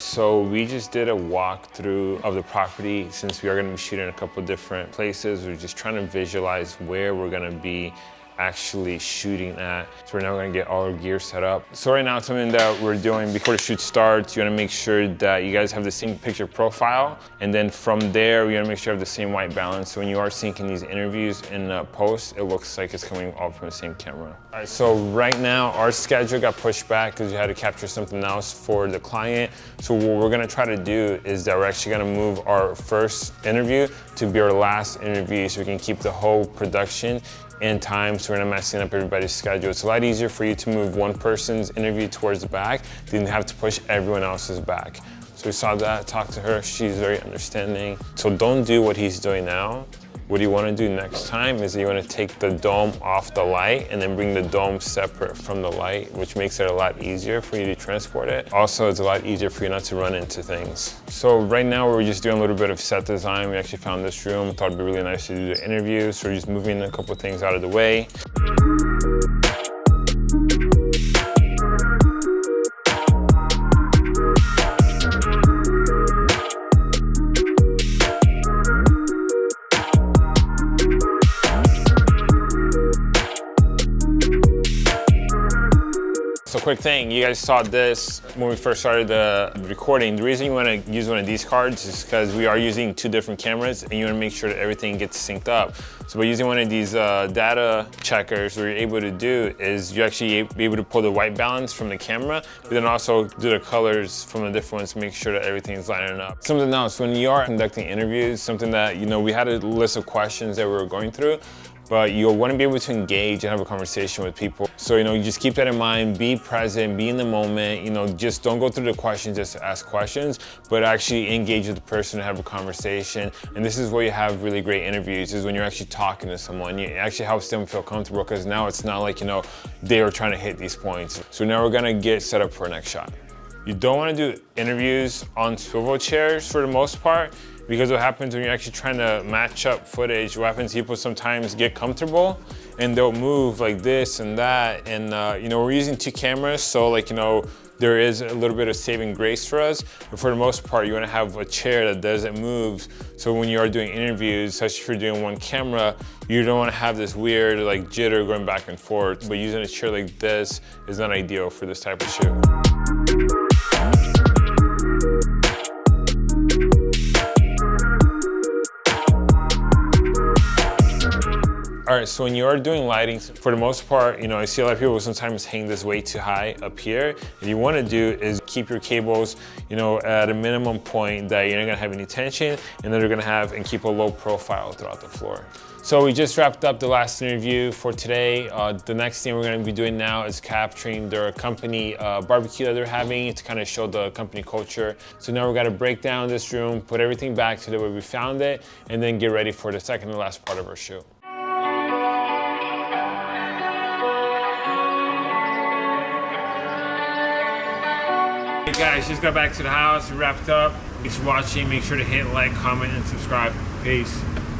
So we just did a walkthrough of the property since we are gonna be shooting a couple different places. We're just trying to visualize where we're gonna be actually shooting at. So we're now gonna get all our gear set up. So right now, something that we're doing before the shoot starts, you wanna make sure that you guys have the same picture profile. And then from there, you wanna make sure you have the same white balance. So when you are syncing these interviews in post, it looks like it's coming all from the same camera. All right, so right now, our schedule got pushed back because we had to capture something else for the client. So what we're gonna try to do is that we're actually gonna move our first interview to be our last interview so we can keep the whole production in time so we're not messing up everybody's schedule. It's a lot easier for you to move one person's interview towards the back than have to push everyone else's back. So we saw that, talked to her, she's very understanding. So don't do what he's doing now. What you want to do next time is you want to take the dome off the light and then bring the dome separate from the light, which makes it a lot easier for you to transport it. Also, it's a lot easier for you not to run into things. So right now we're just doing a little bit of set design. We actually found this room, thought it'd be really nice to do the interview. So we're just moving a couple things out of the way. Quick thing, you guys saw this when we first started the recording. The reason you want to use one of these cards is because we are using two different cameras and you want to make sure that everything gets synced up. So by using one of these uh, data checkers, what you're able to do is you actually be able to pull the white balance from the camera, but then also do the colors from the different ones to make sure that everything is lining up. Something else, when you are conducting interviews, something that, you know, we had a list of questions that we were going through, but you'll want to be able to engage and have a conversation with people. So, you know, you just keep that in mind, be present, be in the moment, you know, just don't go through the questions just to ask questions, but actually engage with the person and have a conversation. And this is where you have really great interviews is when you're actually talking to someone. It actually helps them feel comfortable because now it's not like, you know, they are trying to hit these points. So now we're gonna get set up for our next shot. You don't wanna do interviews on swivel chairs for the most part because what happens when you're actually trying to match up footage, what happens people sometimes get comfortable and they'll move like this and that. And uh, you know, we're using two cameras, so like, you know, there is a little bit of saving grace for us, but for the most part, you wanna have a chair that doesn't move. So when you are doing interviews, especially if you're doing one camera, you don't wanna have this weird like jitter going back and forth. But using a chair like this is not ideal for this type of shoot. All right, so when you are doing lighting, for the most part, you know, I see a lot of people sometimes hang this way too high up here. What you wanna do is keep your cables, you know, at a minimum point that you're not gonna have any tension and then you're gonna have and keep a low profile throughout the floor. So we just wrapped up the last interview for today. Uh, the next thing we're gonna be doing now is capturing their company uh, barbecue that they're having to kind of show the company culture. So now we're gonna break down this room, put everything back to the way we found it, and then get ready for the second and last part of our shoot. Hey guys, just got back to the house, we wrapped up. Thanks for watching. Make sure to hit like, comment, and subscribe. Peace.